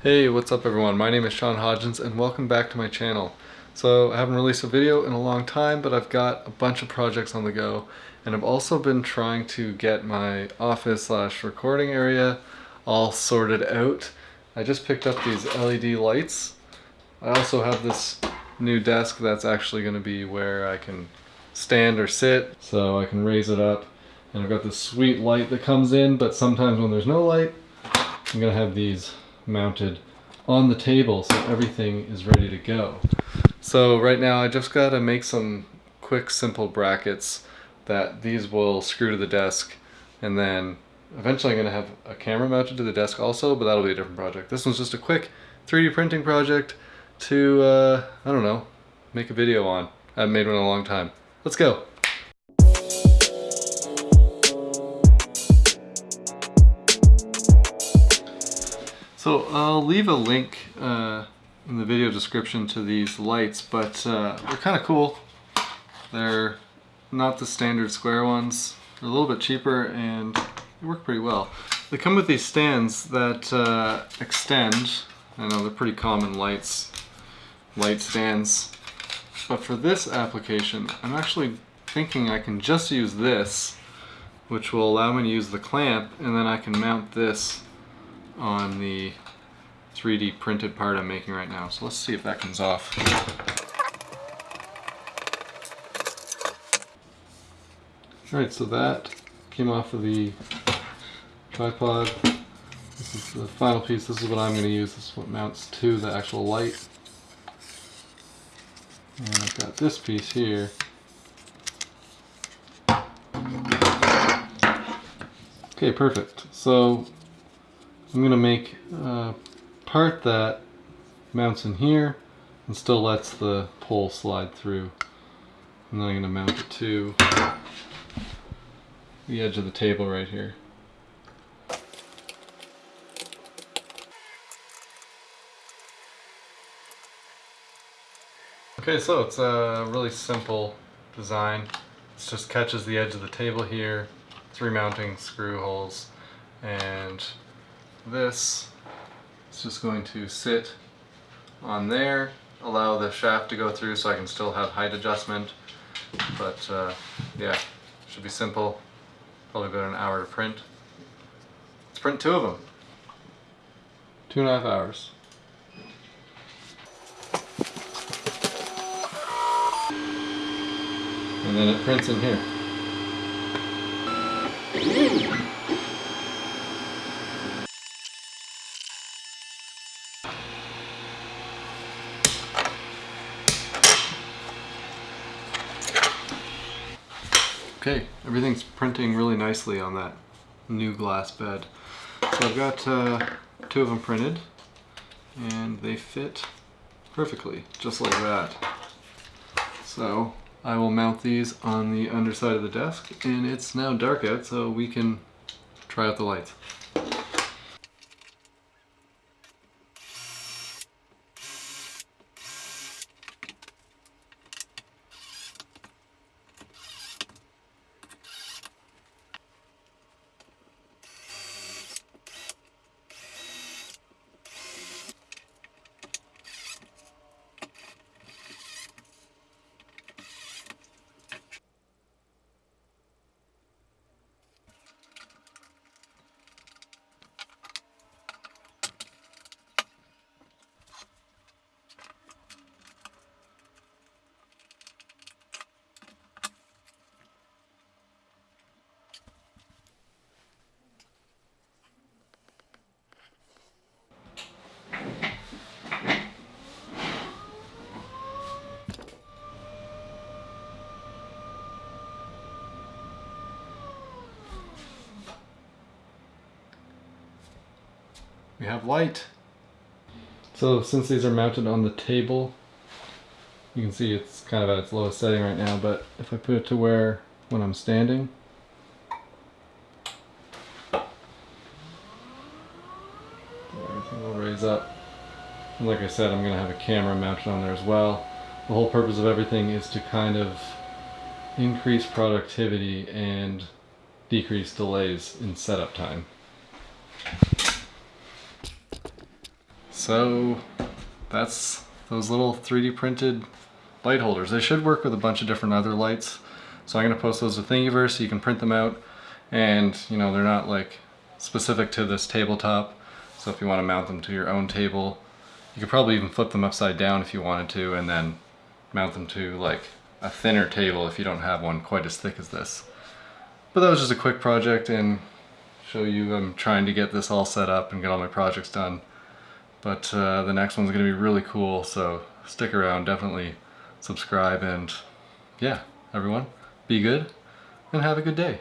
Hey, what's up everyone? My name is Sean Hodgins and welcome back to my channel. So I haven't released a video in a long time, but I've got a bunch of projects on the go. And I've also been trying to get my office slash recording area all sorted out. I just picked up these LED lights. I also have this new desk that's actually going to be where I can stand or sit so I can raise it up and I've got this sweet light that comes in but sometimes when there's no light I'm gonna have these mounted on the table so everything is ready to go. So right now I just gotta make some quick simple brackets that these will screw to the desk and then eventually I'm gonna have a camera mounted to the desk also but that'll be a different project. This one's just a quick 3d printing project to uh, I don't know make a video on. I haven't made one in a long time. Let's go. So I'll leave a link uh, in the video description to these lights, but uh, they're kind of cool. They're not the standard square ones. They're a little bit cheaper and they work pretty well. They come with these stands that uh, extend. I know they're pretty common lights, light stands but for this application, I'm actually thinking I can just use this, which will allow me to use the clamp, and then I can mount this on the 3D printed part I'm making right now. So let's see if that comes off. Alright, so that came off of the tripod. This is the final piece. This is what I'm going to use. This is what mounts to the actual light. And I've got this piece here. Okay, perfect. So I'm going to make a part that mounts in here and still lets the pole slide through. And then I'm going to mount it to the edge of the table right here. Okay, so it's a really simple design. It just catches the edge of the table here, three mounting screw holes, and this is just going to sit on there, allow the shaft to go through so I can still have height adjustment. But uh, yeah, should be simple. Probably about an hour to print. Let's print two of them. Two and a half hours. and then it prints in here. Okay, everything's printing really nicely on that new glass bed. So I've got uh, two of them printed and they fit perfectly, just like that. So I will mount these on the underside of the desk and it's now dark out so we can try out the lights. We have light. So since these are mounted on the table, you can see it's kind of at its lowest setting right now, but if I put it to where when I'm standing, everything will raise up. And like I said, I'm going to have a camera mounted on there as well. The whole purpose of everything is to kind of increase productivity and decrease delays in setup time. So that's those little 3D printed light holders. They should work with a bunch of different other lights. So I'm gonna post those to Thingiverse so you can print them out. And you know, they're not like specific to this tabletop. So if you wanna mount them to your own table, you could probably even flip them upside down if you wanted to and then mount them to like a thinner table if you don't have one quite as thick as this. But that was just a quick project and show you I'm trying to get this all set up and get all my projects done. But uh, the next one's going to be really cool, so stick around, definitely subscribe, and yeah, everyone, be good and have a good day.